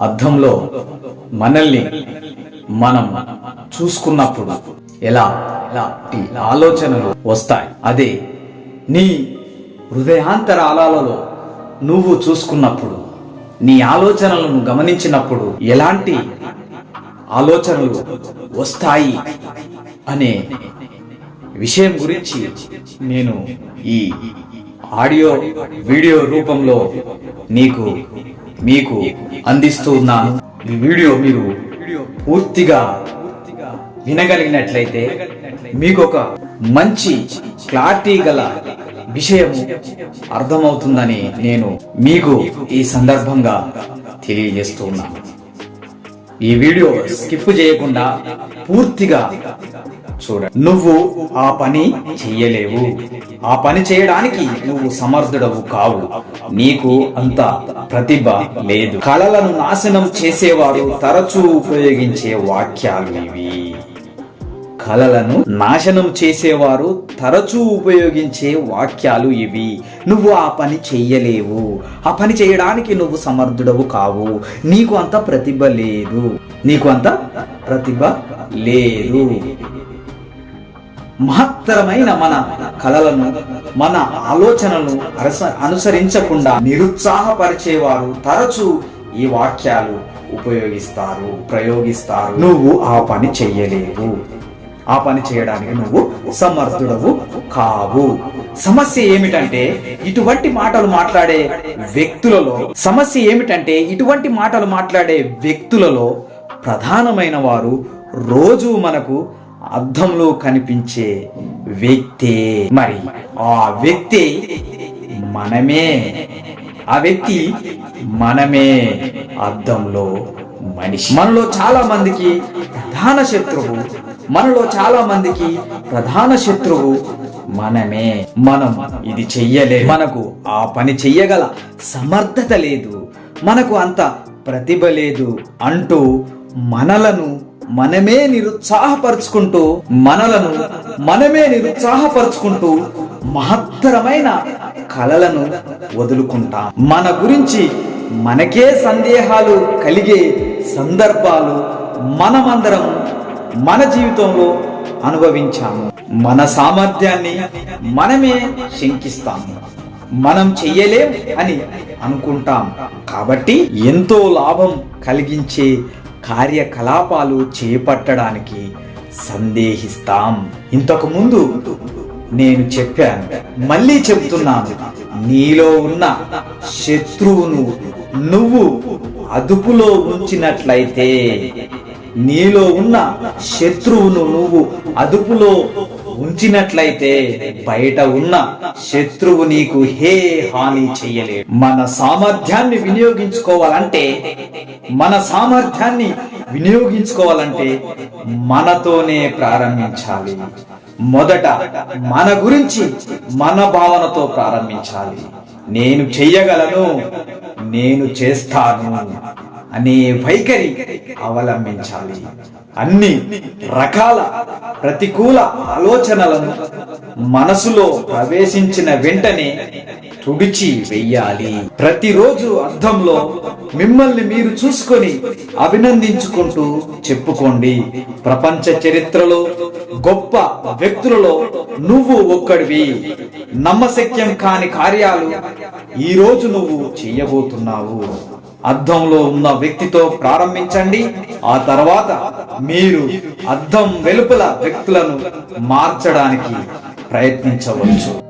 అద్దంలో మనల్ని మనం చూసుకున్నప్పుడు ఎలా? ఎలాంటి ఆలోచనలు వస్తాయి. అదే నీ హృదయాంతరాలలో నువ్వు చూసుకున్నప్పుడు నీ ఆలోచనలను గమనించినప్పుడు ఎలాంటి ఆలోచనలు వస్తాయి అనే విషయం గురించి నేను ఈ ఆడియో వీడియో రూపంలో నీకు మీకు అందిస్తూ ఉన్నాను ఈ వీడియో మీరు పూర్తిగా వినగలిగినట్లయితే మీకు ఒక మంచి క్లారిటీ గల విషయం అర్థమవుతుందని నేను మీకు ఈ సందర్భంగా తెలియజేస్తూ ఉన్నాను ఈ వీడియో స్కిప్ చేయకుండా పూర్తిగా చూడండి నువ్వు ఆ పని చెయ్యలేవు. ఆ పని చేయడానికి నువ్వు సమర్థుడవు కావు. నీకు అంత ప్రతిభ లేదు. కళలను నాశనం చేసేవారు తరచూ ఉపయోగించే వాక్యాలు ఇవి. కళలను నాశనం చేసేవారు తరచూ ఉపయోగించే వాక్యాలు ఇవి. నువ్వు ఆ పని చెయ్యలేవు. ఆ పని చేయడానికి నువ్వు సమర్థుడవు కావు. నీకు అంత ప్రతిభ లేదు. నీకు అంత ప్రతిభ లేదు. మహత్తరమైన మన కళలను మన ఆలోచనలను అనుసరించకుండా నిరుత్సాహపరిచేవారు తరచూ ఈ వాక్యాలు ఉపయోగిస్తారు ప్రయోగిస్తారు. నువ్వు ఆ పని చెయ్యలేవు. ఆ పని చేయడానికి నువ్వు సమర్థుడవు కావు. సమస్య ఏమిటంటే ఇటువంటి మాటలు మాట్లాడే వ్యక్తులలో సమస్య ఏమిటంటే ఇటువంటి మాటలు మాట్లాడే వ్యక్తులలో ప్రధానమైన వారు రోజు మనకు అద్దంలో కనిపించే వ్యక్తే మరి. ఆ వ్యక్తి మనమే. ఆ వ్యక్తి మనమే అద్దంలో మనిషి. మనలో చాలా మందికి ప్రధాన శత్రువు మనలో చాలా మందికి ప్రధాన శత్రువు మనమే. మనం ఇది చెయ్యలే. మనకు ఆ పని చెయ్యగల సమర్థత లేదు. మనకు అంత ప్రతిభ లేదు అంటూ మనలను మనమే నిరుత్సాహపరుచుకుంటూ మనలను మనమే నిరుత్సాహపరుచుకుంటూ మహత్తరమైన కలలను వదులుకుంటాం. మన గురించి మనకే సందేహాలు కలిగే సందర్భాలు మనమందరం మన జీవితంలో అనుభవించాము. మన సామర్థ్యాన్ని మనమే శంకిస్తాము. మనం చెయ్యలేం అని అనుకుంటాం. కాబట్టి ఎంతో లాభం కలిగించే కార్యకలాపాలు చేపట్టడానికి సందేహిస్తాం. ఇంతకుముందు నేను చెప్పాను మళ్ళీ చెప్తున్నాను నీలో ఉన్న శత్రువును నువ్వు అదుపులో ఉంచినట్లయితే నీలో ఉన్న శత్రువును నువ్వు అదుపులో ఉంచినట్లయితే బయట ఉన్న శత్రువు నీకు హే హాని చెయ్యలేడు మన సామర్థ్యాన్ని వినియోగించుకోవాలంటే మన సామర్థ్యాన్ని వినియోగించుకోవాలంటే మనతోనే ప్రారంభించాలి. మొదట మన గురించి మన భావనతో ప్రారంభించాలి. నేను చెయ్యగలను నేను చేస్తాను. అనే వైఖరి అవలంబించాలి. అన్ని రకాల ప్రతికూల ఆలోచనలను మనసులో ప్రవేశించిన వెంటనే తుడిచి వెయ్యాలి ప్రతిరోజు అర్థంలో మిమ్మల్ని మీరు చూసుకొని అభినందించుకుంటూ చెప్పుకోండి. ప్రపంచ చరిత్రలో గొప్ప వ్యక్తులలో నువ్వు ఒక్కడివి. నమ్మశక్యం కాని కార్యాలు ఈ రోజు నువ్వు చేయబోతున్నావు. అద్దంలో ఉన్న వ్యక్తితో ప్రారంభించండి. ఆ తర్వాత మీరు అద్దం వెలుపల వ్యక్తులను మార్చడానికి ప్రయత్నించవచ్చు.